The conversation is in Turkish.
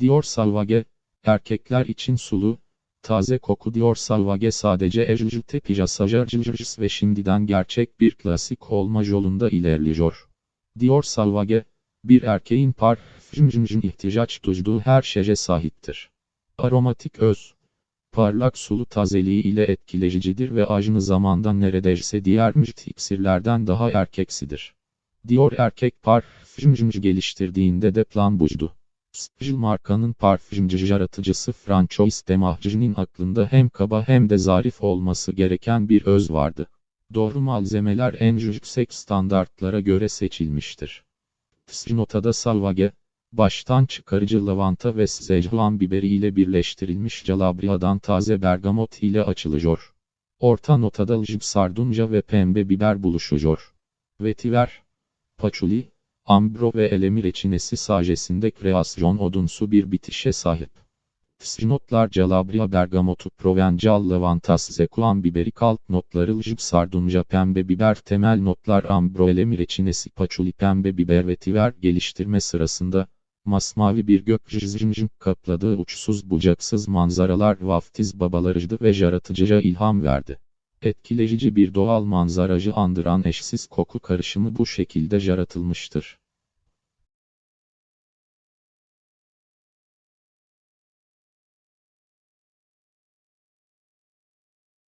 Dior Salvage, erkekler için sulu, taze koku Dior Salvage sadece ejjte pijasajarjıjs ve şimdiden gerçek bir klasik olma yolunda ilerliyor. Dior Salvage, bir erkeğin parfümcünün ihtiyaç duyduğu her şeye sahiptir. Aromatik öz, parlak sulu tazeliği ile etkileyicidir ve aynı zamanda neredeyse diğer müjt iksirlerden daha erkeksidir. Dior erkek parfümcü geliştirdiğinde de plan buydu. Spijl markanın parfümcü yaratıcısı Francois Demahcı'nın aklında hem kaba hem de zarif olması gereken bir öz vardı. Doğru malzemeler en yüksek standartlara göre seçilmiştir. Notada Salvage, baştan çıkarıcı lavanta ve szechuan biberi ile birleştirilmiş calabria'dan taze bergamot ile açılıyor. Orta notada ljib sardunca ve pembe biber buluşuyor. Vetiver, paçuli, ambro ve elemi reçinesi sajesinde kreasyon odunsu bir bitişe sahip. Notlar Calabria bergamotu Provencal lavantas zekuan biberi kalp notları ljib sardunca pembe biber temel notlar ambro elemi reçinesi paçuli pembe biber ve tiver geliştirme sırasında, masmavi bir gökyüzünün kapladığı uçsuz bucaksız manzaralar vaftiz babalarıcı ve yaratıcıya ilham verdi. Etkileyici bir doğal manzaracı andıran eşsiz koku karışımı bu şekilde yaratılmıştır.